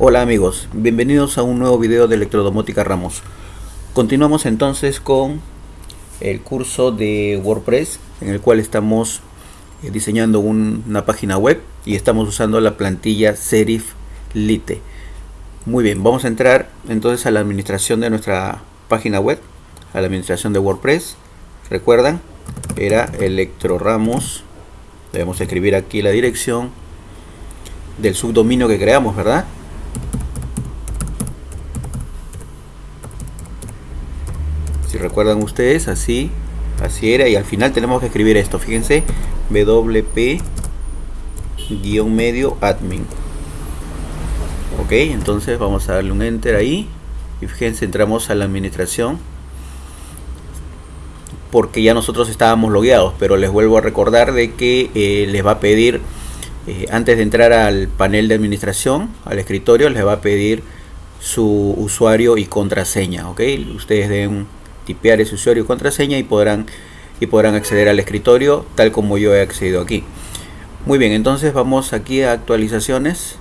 Hola amigos, bienvenidos a un nuevo video de Electrodomótica Ramos. Continuamos entonces con el curso de WordPress en el cual estamos eh, diseñando una página web y estamos usando la plantilla Serif Lite. Muy bien, vamos a entrar entonces a la administración de nuestra página web, a la administración de WordPress. Recuerdan, era Electro Ramos. Debemos escribir aquí la dirección del subdominio que creamos, ¿verdad? Si recuerdan ustedes así así era. Y al final tenemos que escribir esto. Fíjense wp guion medio admin. Ok entonces vamos a darle un enter ahí. Y fíjense entramos a la administración. Porque ya nosotros estábamos logueados. Pero les vuelvo a recordar de que eh, les va a pedir eh, antes de entrar al panel de administración al escritorio les va a pedir su usuario y contraseña. Ok ustedes den tipear ese usuario y contraseña y podrán, y podrán acceder al escritorio tal como yo he accedido aquí. Muy bien, entonces vamos aquí a actualizaciones,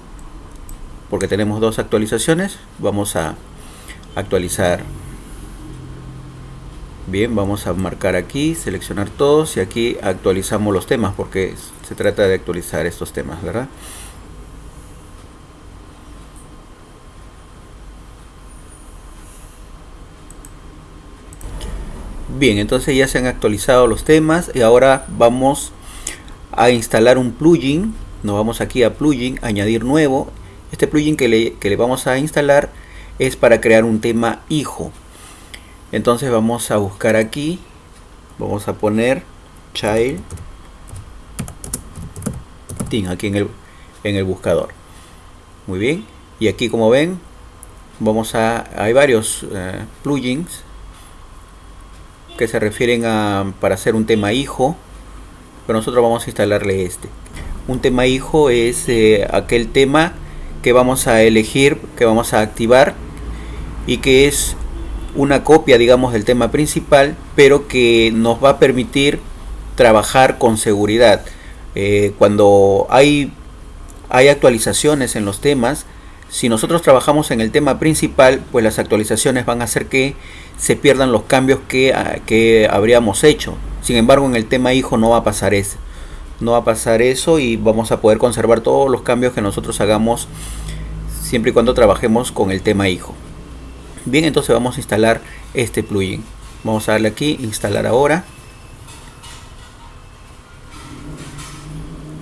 porque tenemos dos actualizaciones. Vamos a actualizar. Bien, vamos a marcar aquí, seleccionar todos y aquí actualizamos los temas porque se trata de actualizar estos temas, ¿verdad? Bien, entonces ya se han actualizado los temas y ahora vamos a instalar un plugin. Nos vamos aquí a plugin, añadir nuevo. Este plugin que le, que le vamos a instalar es para crear un tema hijo. Entonces vamos a buscar aquí, vamos a poner child theme aquí en el, en el buscador. Muy bien, y aquí como ven, vamos a, hay varios eh, plugins que se refieren a para hacer un tema hijo pero nosotros vamos a instalarle este. Un tema hijo es eh, aquel tema que vamos a elegir que vamos a activar y que es una copia digamos del tema principal pero que nos va a permitir trabajar con seguridad. Eh, cuando hay hay actualizaciones en los temas si nosotros trabajamos en el tema principal, pues las actualizaciones van a hacer que se pierdan los cambios que, ah, que habríamos hecho. Sin embargo, en el tema hijo no va a pasar eso. No va a pasar eso y vamos a poder conservar todos los cambios que nosotros hagamos siempre y cuando trabajemos con el tema hijo. Bien, entonces vamos a instalar este plugin. Vamos a darle aquí, instalar ahora.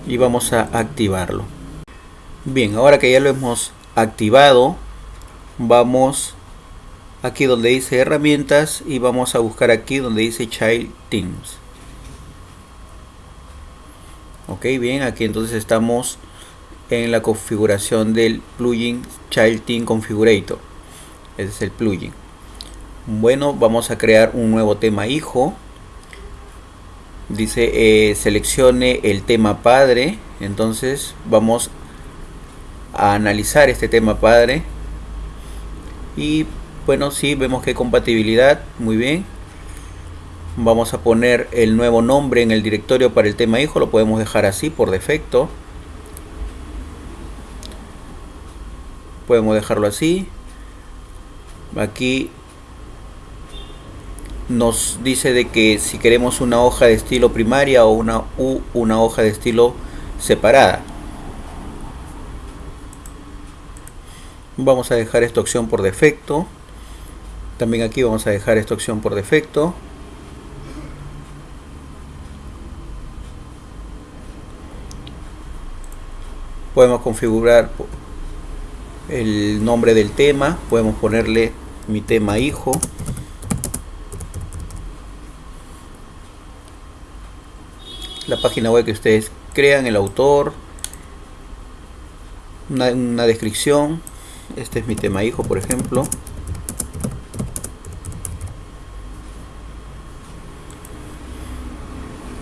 Y vamos a activarlo. Bien, ahora que ya lo hemos activado vamos aquí donde dice herramientas y vamos a buscar aquí donde dice child teams. Ok bien aquí entonces estamos en la configuración del plugin child team configurator. Ese es el plugin. Bueno vamos a crear un nuevo tema hijo. Dice eh, seleccione el tema padre. Entonces vamos a analizar este tema padre. Y bueno si vemos que hay compatibilidad muy bien. Vamos a poner el nuevo nombre en el directorio para el tema hijo lo podemos dejar así por defecto. Podemos dejarlo así. Aquí nos dice de que si queremos una hoja de estilo primaria o una U, una hoja de estilo separada vamos a dejar esta opción por defecto. También aquí vamos a dejar esta opción por defecto. Podemos configurar el nombre del tema. Podemos ponerle mi tema hijo. La página web que ustedes crean el autor una, descripción este es mi tema hijo por ejemplo.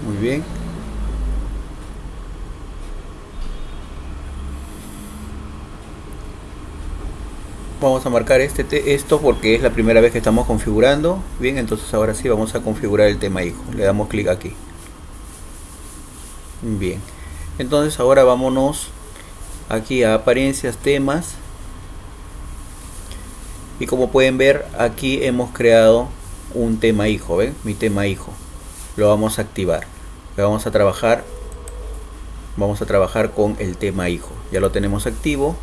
Muy bien. Vamos a marcar este esto porque es la primera vez que estamos configurando. Bien entonces ahora sí vamos a configurar el tema hijo. Le damos clic aquí. Bien. Entonces ahora vámonos aquí a apariencias temas y como pueden ver aquí hemos creado un tema hijo ven mi tema hijo. Lo vamos a activar. Vamos a trabajar. Vamos a trabajar con el tema hijo. Ya lo tenemos activo